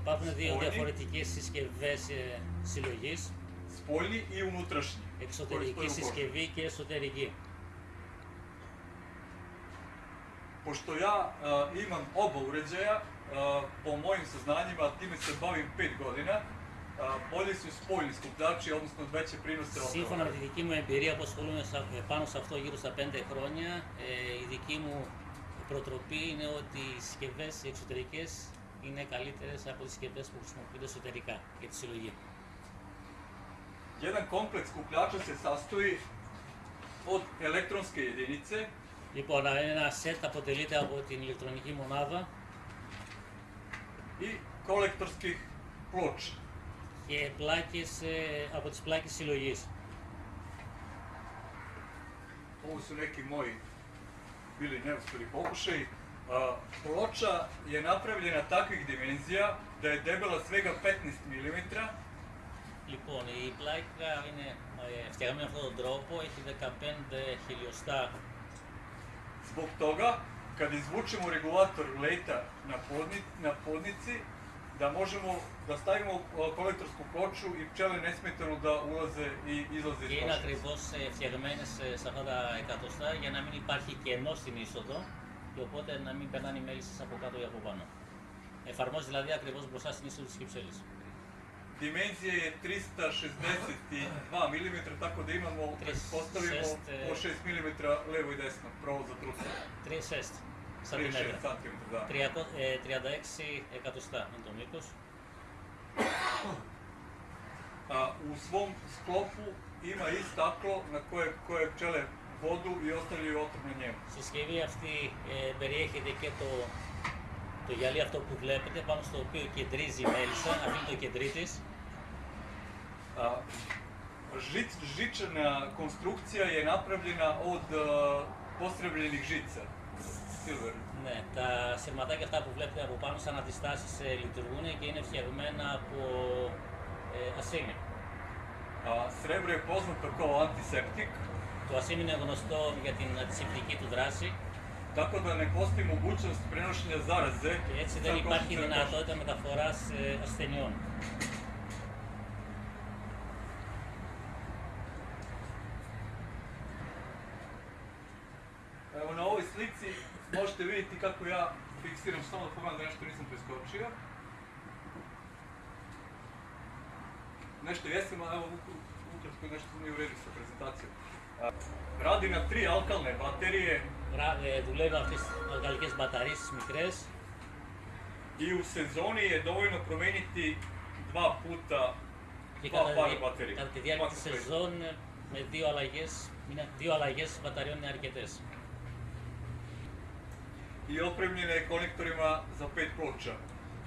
Υπάρχουν δύο διαφορετικέ συσκευέ συλλογή, εξωτερική και εσωτερική. Είμαι και Βουρτζέα, ο Μόιν Σανάνι, ο Τίμερ Μπόιν Πιτ Γόρυνα, ο Πολίτη Πιτ Γόρυνα. Σύμφωνα με τη δική μου εμπειρία που ασχολούμαι πάνω σε αυτό γύρω στα πέντε χρόνια, η δική μου προτροπή είναι ότι οι συσκευές εξωτερικές είναι καλύτερες από τις συσκευές που χρησιμοποιούνται εσωτερικά για τη συλλογή. Jedan kompleks skupljača se sastoji od elektronske jedinice, Λοιπόν, ένα σετ αποτελείται από την ηλεκτρονική μονάδα i kolektorskih ploča. και πλάκες, ε, από τις πλάκες συλλογής. Ovo su neki moji bili neuspjeli pokušaj. A, ploča je napravljena takvih dimenzija da je debela svega 15 mm, Λοιπόν, η πλάκα είναι ε, φτιαγμένη με αυτόν τον τρόπο, έχει 15 χιλιοστά Zbog toga, kad izvučemo regulator leta na, podni, na podnici, da možemo da stavimo a, kolektorsku ploču i pčele nesmetano da ulaze i izlaze και iz είναι ploče. ακριβώ φτιαγμένε σε αυτά τα εκατοστά για να μην υπάρχει κενό στην είσοδο και οπότε να μην περνάνε οι μέλισσε από κάτω ή από πάνω. Εφαρμόζει δηλαδή ακριβώ μπροστά στην είσοδο τη κυψέλη. Dimenzija je 362 mm, tako da imamo, kad postavimo šest, e, po 6 mm levo i desno, pravo za trusa. 3 36 σαντιμέτρα. cm, da. 300, ε, 36 εκατοστά είναι το μήκο. A, u svom sklopu ima i staklo na koje, koje pčele vodu i ostavljaju otrov na njemu. Στη συσκευή αυτή ε, περιέχεται και το, το γυαλί αυτό που βλέπετε πάνω στο οποίο κεντρίζει η μέλισσα, αυτή είναι το κεντρί της. A, žic, žičana konstrukcija je napravljena od a, postrebljenih žica. Silver. Ναι, τα σειρματάκια αυτά που βλέπετε από πάνω σαν αντιστάσεις ε, λειτουργούν και είναι φτιαγμένα από ε, ασίμι. A, srebro je poznato kao antiseptik, Το ασίμι είναι γνωστό για την αντισηπτική του δράση tako da ne postoji mogućnost prenošenja zaraze. και έτσι sa δεν υπάρχει košicom δυνατότητα μεταφοράς ε, ασθενειών. ovoj slici možete vidjeti kako ja fiksiram, samo da pogledam da nešto nisam preskočio. Nešto jesam, a evo uk- ukratko nešto nije u redu sa prezentacijom. A, Radi na tri alkalne baterije Ρα- ε, δουλεύει αυτές τις αλκαλικές μπαταρίες τις μικρές i u sezoni je dovoljno promeniti dva puta και dva κατά, para τη- baterija. κατά τη διάρκεια της Max play. σεζόν ε, με δύο αλλαγές, είναι- δύο αλλαγές μπαταριών είναι αρκετές. I opremljena je konektorima za pet ploča.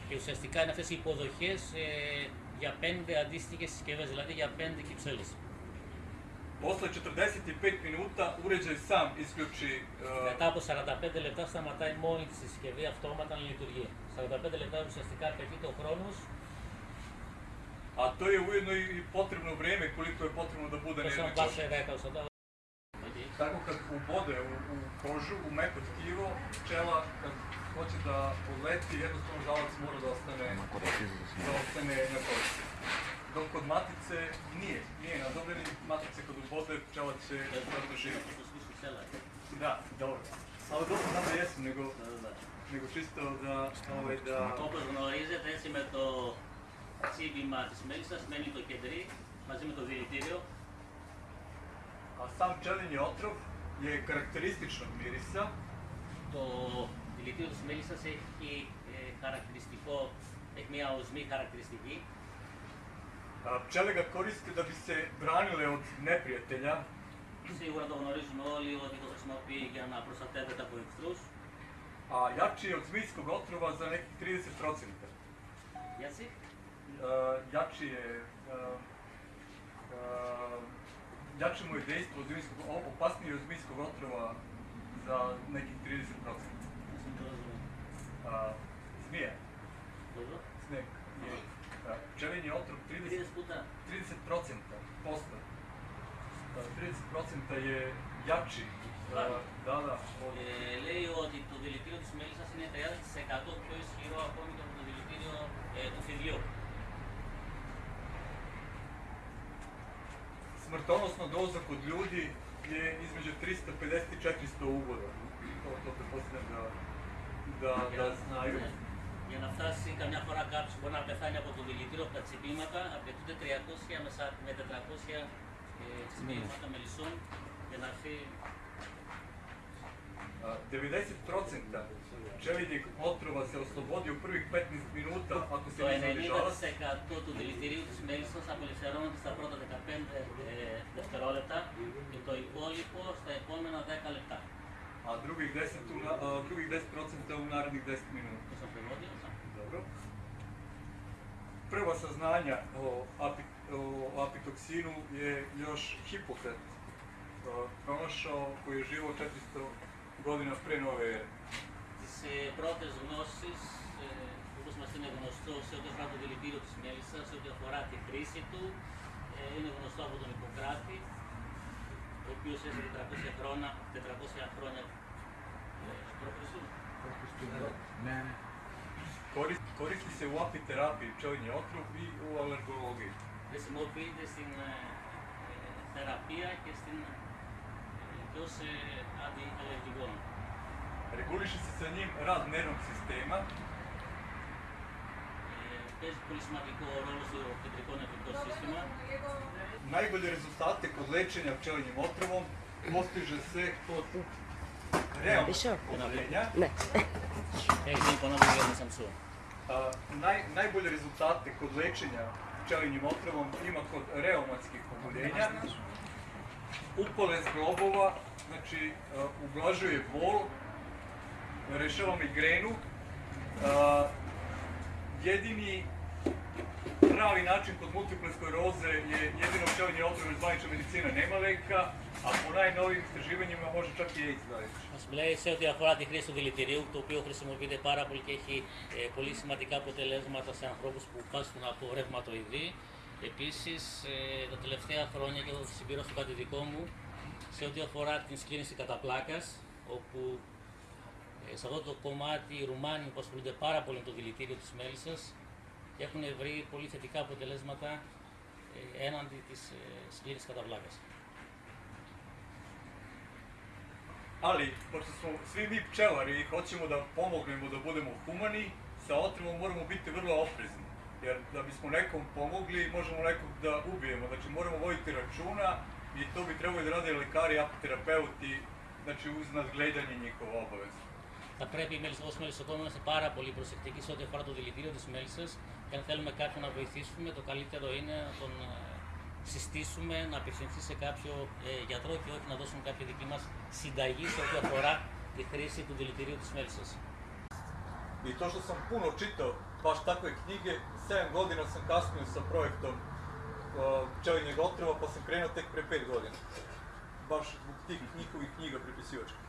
Και ουσιαστικά είναι αυτές οι υποδοχές ε, για πέντε αντίστοιχες συσκευές, δηλαδή για πέντε κυψέλες. Posle 45 minuta uređaj sam isključi uh, Μετά από 45 λεπτά σταματάει μόνη της η συσκευή αυτόματα να λειτουργεί. 45 λεπτά ουσιαστικά απαιτείται ο χρόνος a to je ujedno i i potrebno vreme koliko je potrebno da bude na ώστε jednoj να čoši. πάει σε 10 όσο το... Tako kad ubode u, u kožu, u meko tkivo, pčela kad hoće da odleti, jednostavno žalac mora da ostane, da ostane na koži. Dok kod matice nije, nije nadobljeni, matice kod ubode pčela će da živi. Da, dobro. Ali dobro znam da jesam, nego, nego čisto da, ovaj, da... Όπως γνωρίζετε έτσι με το τσίπημα της μέλισσας μένει το κεντρί μαζί με το δηλητήριο A sam pčelinji otrov je karakterističnog mirisa, Το δηλητήριο της μέλισσας έχει ε, χαρακτηριστικό, έχει μια οσμή χαρακτηριστική a, pčele ga koriste da bi se branile od neprijatelja, Σίγουρα το γνωρίζουμε όλοι ότι το χρησιμοποιεί για να προστατεύεται από εχθρούς. a jači je od zmijskog otrova za nekih 30%. Γιατί? Uh, jači je, uh, uh, jače mu je dejstvo od zmijskog, o- opasnije je od zmijskog otrova za nekih 30%. Δεν το rozumiem. Uh, zmija, Dobro. sneg je uh, pčelinji otrov 30, 30 puta. 30% posto. Uh, 30% je jači. Uh, Stvarno? da, da, od Ε, λέει ότι το δηλητήριο της μέλισσας είναι είναι 30% πιο ισχυρό ακόμη και από το δηλητήριο ε, του φιδιού. Smrtonosna doza kod ljudi je između 350 i 400 uvoda. To, to pretpostavljam da, da, Για, da znaju. ναι, για να φτάσει καμιά φορά κάποιο μπορεί να πεθάνει από το δηλητήριο, από τα τσιπήματα, απαιτούνται 300 με σα- με 400 ε, τσιπήματα μελισσών για να έρθει A, 90% pčelinjeg otrova se oslobodi u prvih 15 minuta ako se Το ne zadržava. 90% του δηλητηρίου της μέλισσας απελευθερώνεται στα πρώτα 15 ε, δευτερόλεπτα και το υπόλοιπο στα επόμενα 10 λεπτά. a drugih 10, u, na- a, drugih 10% u narednih 10 minuta. Το στο πρεβόδιο, θα. Dobro. Prva saznanja o, api, o apitoksinu je još Hipokrat a, pronašao koji je živo 400 godina pre nove ere. Τις ε, πρώτες γνώσεις, ε, όπως μας είναι γνωστό σε ό,τι αφορά το δηλητήριο της μέλισσας, σε ό,τι αφορά τη χρήση του, ε, είναι γνωστό από τον Ιπποκράτη, ο οποίος έζησε 400 χρόνια, 400 χρόνια ε, π.Χ. Ναι, ναι. Koristi, koristi se u apiterapiji pčelinje otrov i u alergologiji. χρησιμοποιείται στην ε, ε, θεραπεία και, στην, tu se radi elektrigon. Reguliše se sa njim rad nervnog sistema. E, bez prismatiko rolosu elektrikona sistema. Najbolje rezultate kod lečenja pčelinjim otrovom postiže se kod realnog oboljenja. Ne. Ej, ne ponavljam, jedno sam suo. Naj, najbolje rezultate kod lečenja pčelinjim otrovom ima kod reumatskih oboljenja, upale zglobova znači a, ublažuje bol, rešava migrenu. A, jedini pravi način kod multiple skleroze je jedino pčelinje otrov iz zvanična medicina nema leka, a po najnovijim istraživanjima može čak i AIDS da leči. Μας λέει σε ό,τι αφορά τη χρήση του δηλητηρίου, το οποίο χρησιμοποιείται πάρα πολύ και έχει ε, πολύ σημαντικά αποτελέσματα σε ανθρώπους που πάσχουν από ρευματοειδή. Επίσης, ε, τα τελευταία χρόνια, και θα το συμπληρώσω κάτι δικό μου, σε ό,τι αφορά την σκλήνηση κατά πλάκας, όπου ε, σε αυτό το κομμάτι οι Ρουμάνοι που ασχολούνται πάρα πολύ με το δηλητήριο της μέλισσας και έχουν βρει πολύ θετικά αποτελέσματα ε, έναντι της ε, σκλήνησης κατά πλάκας. Ali, pošto smo svi mi pčelari i hoćemo da pomognemo da budemo humani, sa otrovom moramo biti vrlo oprezni. Jer da bismo nekom pomogli, možemo nekog da ubijemo. Znači moramo voditi računa i to bi trebali da rade lekari, apoterapeuti, znači uz nadgledanje njihova obaveza. Θα πρέπει οι μέλισσες, ως μελισσοκόμοι να είμαστε πάρα πολύ προσεκτικοί σε ό,τι αφορά το δηλητήριο της μέλισσας και αν θέλουμε κάποιον να βοηθήσουμε, το καλύτερο είναι να τον ε, συστήσουμε να απευθυνθεί σε κάποιο ε, γιατρό και όχι να δώσουμε κάποια δική μας συνταγή σε ό,τι αφορά τη χρήση του δηλητηρίου της μέλισσας. I to što sam puno čitao, baš takve knjige, 7 godina sam kasnio sa projektom uh, pčelinjeg otrova, pa sam krenuo tek pre 5 godina. Baš zbog tih njihovih knjiga prepisivačkih.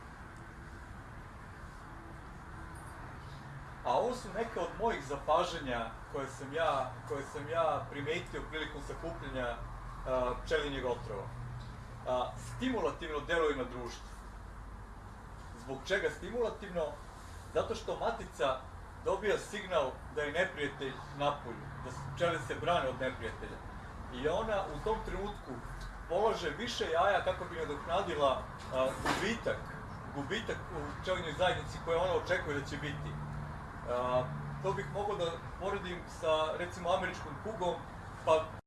A ovo su neka od mojih zapažanja koje sam ja, koje sam ja primetio prilikom sakupljanja uh, pčelinjeg otrova. A, stimulativno deluje na društvo. Zbog čega stimulativno? Zato što matica dobija signal da je neprijatelj napolju, da pčele se brane od neprijatelja. I ona u tom trenutku polaže više jaja kako bi nadoknadila gubitak, gubitak u pčelinjoj zajednici koje ona očekuje da će biti. A, to bih mogao da poredim sa recimo američkom kugom, pa